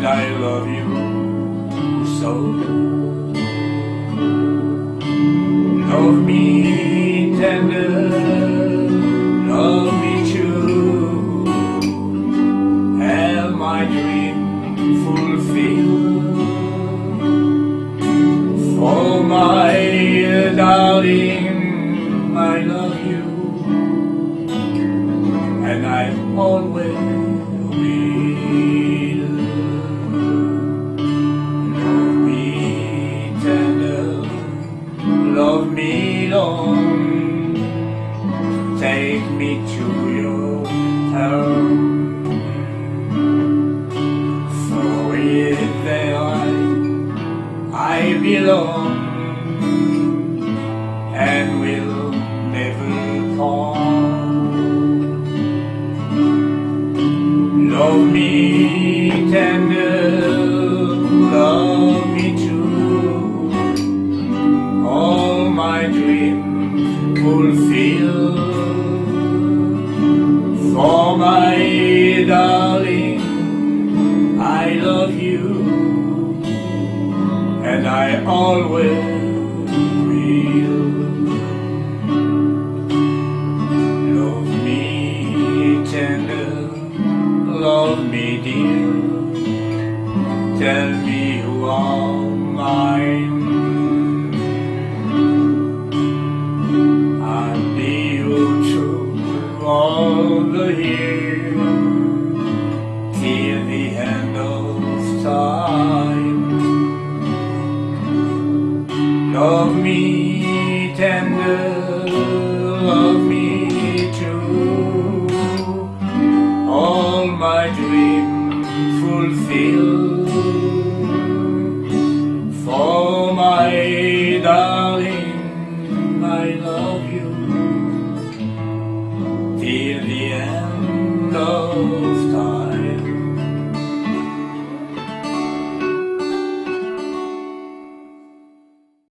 and I love you so. Love me tender, love me true, have my dream fulfilled. For my darling, I love you, and I always long, take me to your town. For if there I, I belong and will never part. Love me tender, fulfill. For my darling, I love you, and I always will. Love me tender, love me dear, tell me you are mine. End of time. Love me tender, love me true, all my dreams fulfill. For my darling, I love you till the end of